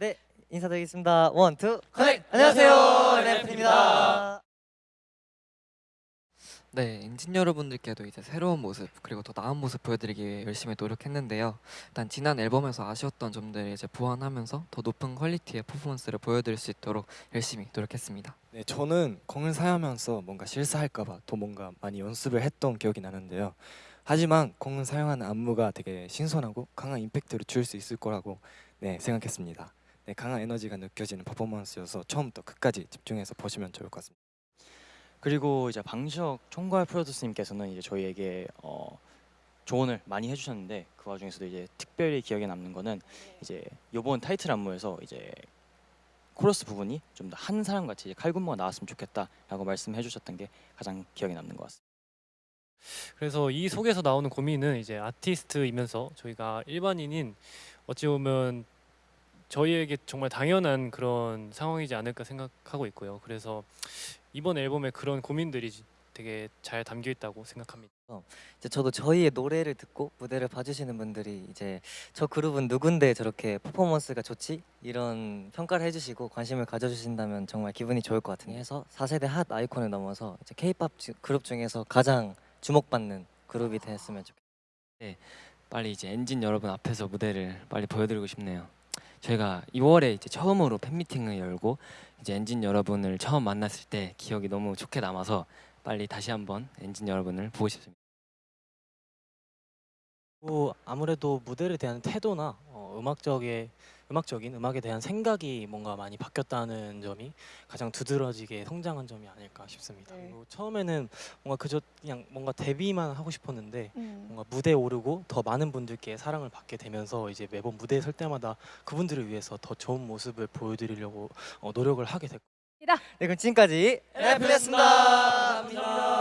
네, 인사드리겠습니다. One, two, connect! 안녕하세요, 안녕하세요, 랩입니다. 네, 엔진 여러분들께도 이제 새로운 모습 그리고 더 나은 모습 보여드리기 위해 열심히 노력했는데요. 일단 지난 앨범에서 아쉬웠던 점들을 이제 보완하면서 더 높은 퀄리티의 퍼포먼스를 보여드릴 수 있도록 열심히 노력했습니다. 네, 저는 공을 사용하면서 뭔가 실수할까봐 더 뭔가 많이 연습을 했던 기억이 나는데요. 하지만 공을 사용하는 안무가 되게 신선하고 강한 임팩트를 줄 수 있을 거라고 네, 생각했습니다. 네, 강한 에너지가 느껴지는 퍼포먼스여서 처음부터 끝까지 집중해서 보시면 좋을 것 같습니다. 그리고 이제 방시혁 총괄 프로듀서님께서는 이제 저희에게 어, 조언을 많이 해주셨는데 그 와중에서도 이제 특별히 기억에 남는 거는 이제 요번 타이틀 안무에서 이제 코러스 부분이 좀 더 한 사람 같이 칼군무가 나왔으면 좋겠다라고 말씀해 주셨던 게 가장 기억에 남는 것 같습니다. 그래서 이 속에서 나오는 고민은 이제 아티스트이면서 저희가 일반인인 어찌 보면 저희에게 정말 당연한 그런 상황이지 않을까 생각하고 있고요. 그래서 이번 앨범에 그런 고민들이 되게 잘 담겨 있다고 생각합니다. 이제 저도 저희의 노래를 듣고 무대를 봐주시는 분들이 이제 저 그룹은 누군데 저렇게 퍼포먼스가 좋지? 이런 평가를 해주시고 관심을 가져주신다면 정말 기분이 좋을 것 같은데 해서 4세대 핫 아이콘을 넘어서 이제 K-팝 주- 그룹 중에서 가장 주목받는 그룹이 됐으면 좋겠어요. 빨리 이제 엔진 여러분 앞에서 무대를 빨리 보여드리고 싶네요. 저희가 2월에 이제 처음으로 팬미팅을 열고 이제 엔진 여러분을 처음 만났을 때 기억이 너무 좋게 남아서 빨리 다시 한번 엔진 여러분을 보고 싶습니다. 뭐 아무래도 무대에 대한 태도나 어, 음악적인 음악적인 음악에 대한 생각이 뭔가 많이 바뀌었다는 점이 가장 두드러지게 성장한 점이 아닐까 싶습니다. 네. 그리고 처음에는 뭔가 그저 그냥 뭔가 데뷔만 하고 싶었는데 음. 뭔가 무대에 오르고 더 많은 분들께 사랑을 받게 되면서 이제 매번 무대에 설 때마다 그분들을 위해서 더 좋은 모습을 보여드리려고 어, 노력을 하게 됐고 네, 그럼 지금까지 랩이었습니다. 감사합니다.